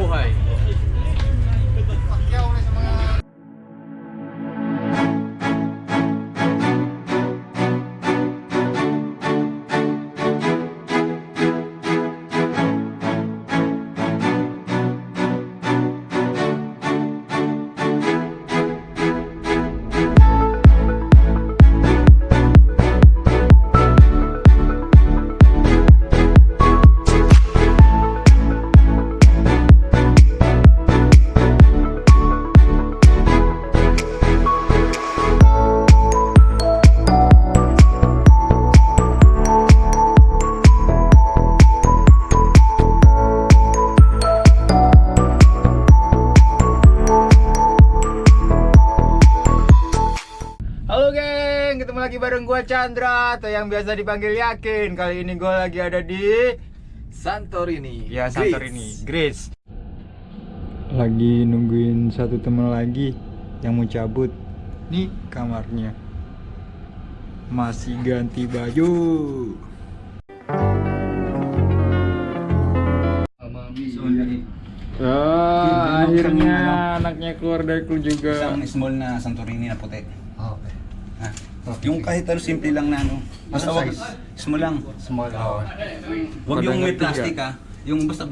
buhay. Halo geng, ketemu lagi bareng gua Chandra atau yang biasa dipanggil Yakin. Kali ini gua lagi ada di Santorini. ya. Santorini, Greece. Lagi nungguin satu teman lagi yang mau cabut. Nih kamarnya. Masih ganti baju. Oh, akhirnya anaknya keluar dari klu juga. Santorini. Ah. Yung kahit ano simple lang na ano. Basta wag small lang. Small. Oh. Wag yung may Padang tiga. plastic ah. Yung basta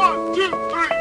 Oh,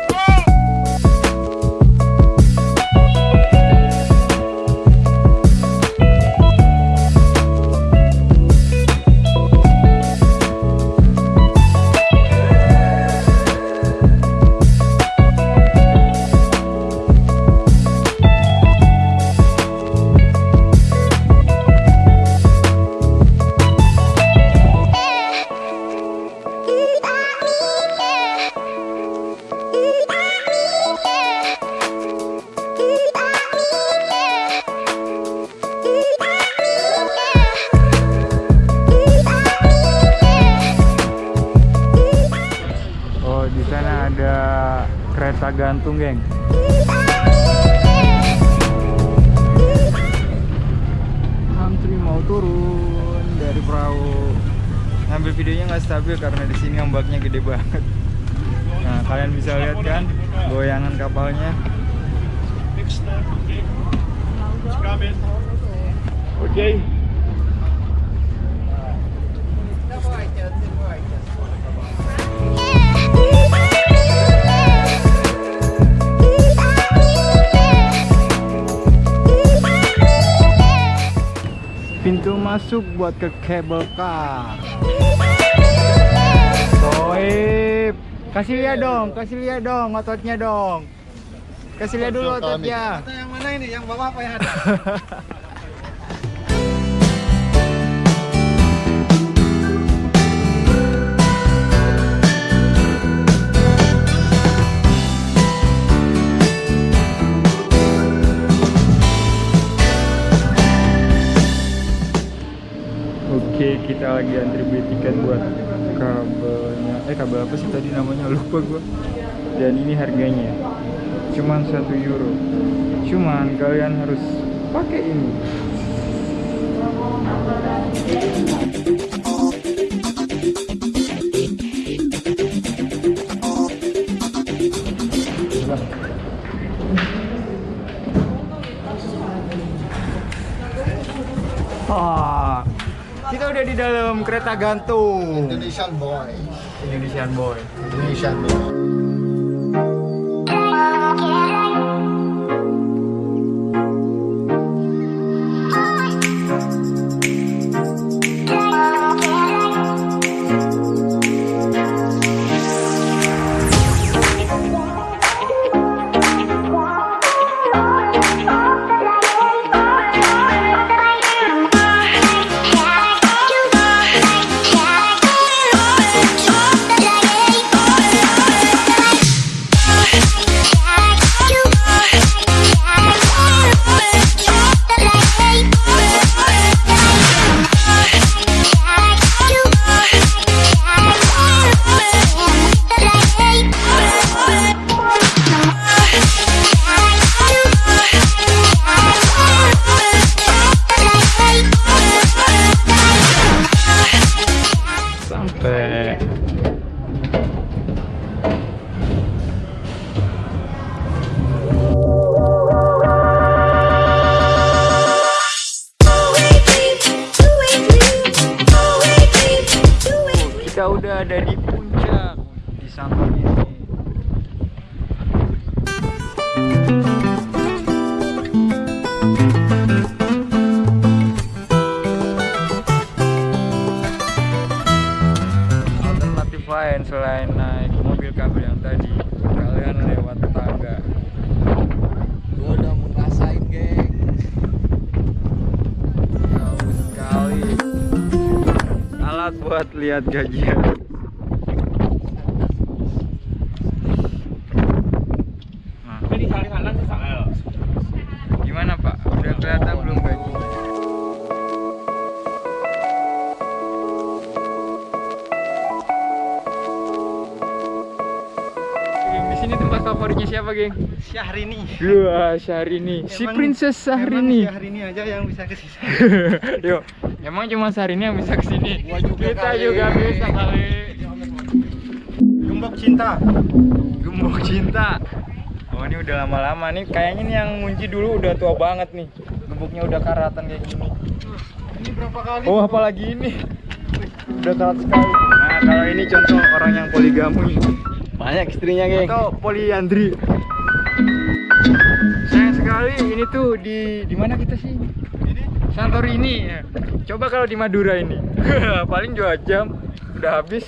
gantung, geng. Antri mau turun dari perahu. Ngambil videonya nggak stabil karena di sini ombaknya gede banget. Nah, kalian bisa lihat kan goyangan kapalnya. Oke. Pintu masuk buat ke cable car. Soib. Kasih lihat dong, kasih lihat dong ototnya dong. Kasih lihat dulu ototnya. yang mana ini? Yang bawa apa yang ada? kita lagi antri beli tiket buat kabelnya. Eh, kabel apa sih tadi namanya? Lupa gua. Dan ini harganya cuman satu euro. Cuman kalian harus pakai ini. Kereta gantung. Indonesian boy. Indonesian boy. Indonesian boy. 对。Lihat gajian. Nah, gimana Pak? Udah kelihatan belum gaji? Geng, Di sini tempat favoritnya siapa, geng? Syahrini. Gua Syahrini, si Princess Syahrini. Syahrini aja yang bisa ke sini. Yuk, emang cuma Syahrini yang bisa ke sini. Gua juga Kita kali. juga bisa kali. Gembok cinta. Gembok cinta. Oh ini udah lama-lama nih. Kayaknya nih yang ngunci dulu udah tua banget nih. Gemboknya udah karatan kayak gini. Ini berapa kali? Oh apalagi ini. Udah karat sekali. Nah kalau ini contoh orang yang poligami. Banyak istrinya, geng. Atau poliandri. Sayang sekali ini tuh di di mana kita sih? Ini Santorini. ya. Coba kalau di Madura ini. Paling dua jam udah habis.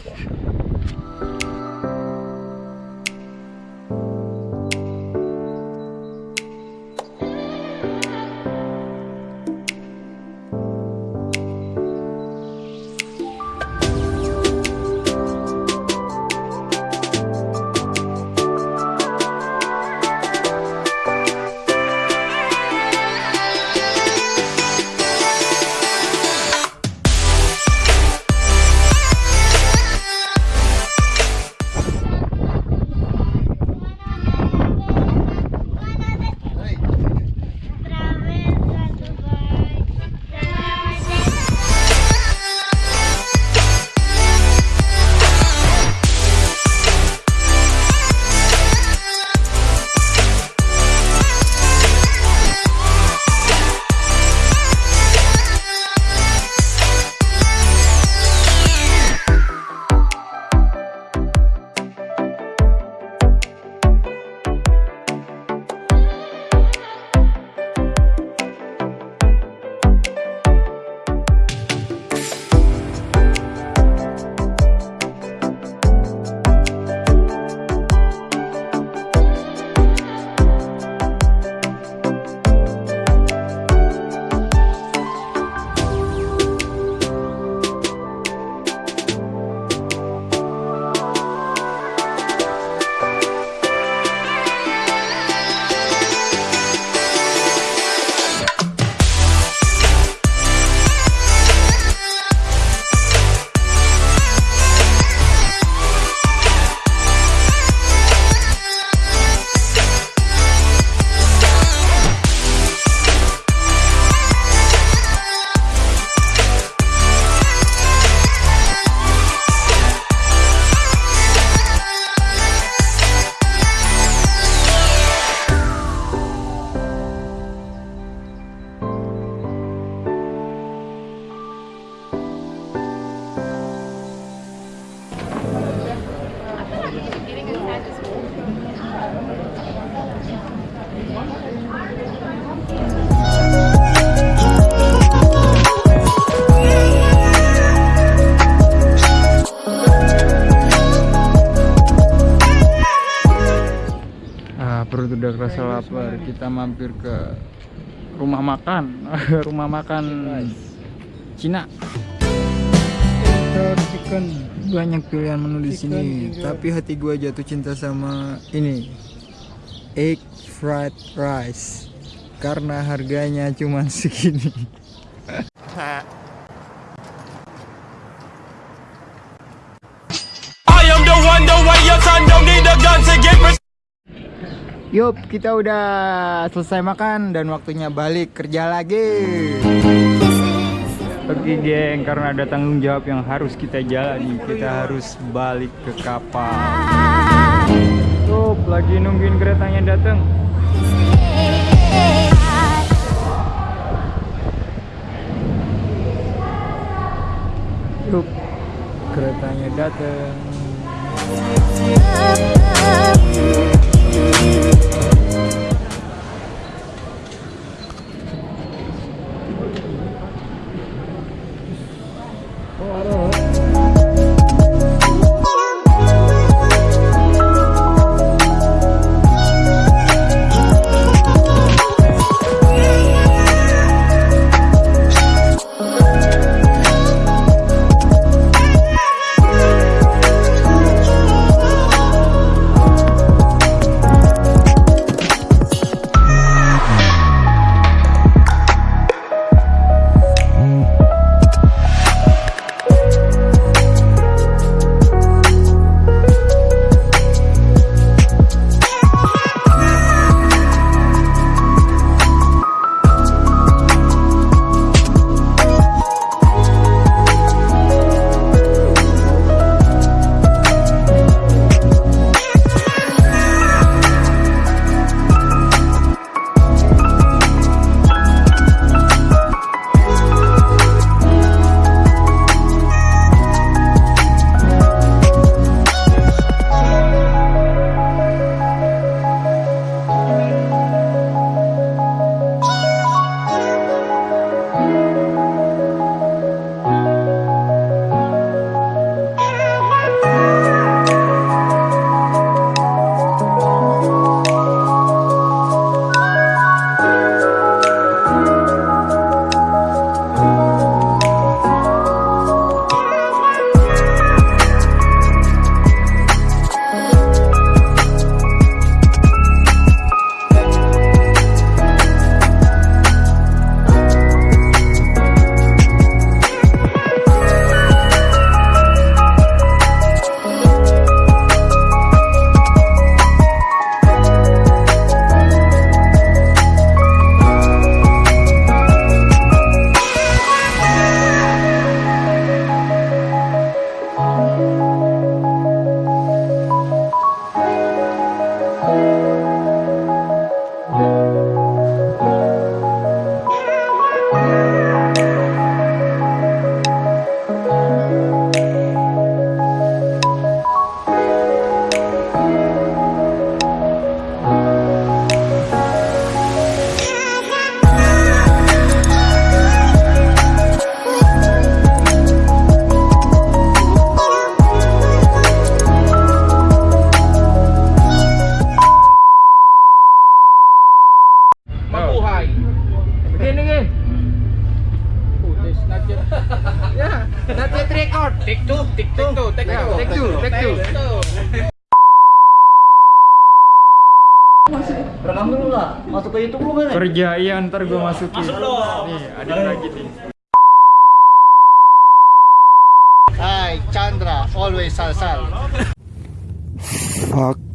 Udah kerasa lapar. Kita mampir ke rumah makan, rumah makan Cina. chicken. Banyak pilihan menu di sini, tapi hati gua jatuh cinta sama ini. Egg fried rice. Karena harganya cuma segini. I am the one, the way your son don't need a gun to get Yup, kita udah selesai makan dan waktunya balik kerja lagi. Oke geng, karena ada tanggung jawab yang harus kita jalani, kita harus balik ke kapal. Yup, lagi nungguin keretanya datang. Yup, keretanya datang. Begini begini. Ya, not yet record. Take two, take two, take two, take two, take two. Rekam dulu lah. Masuk ke YouTube lu kan? Kerja iya ntar gue masukin. Nih ada lagi nih. Hai, Chandra, always sal sal. Fuck.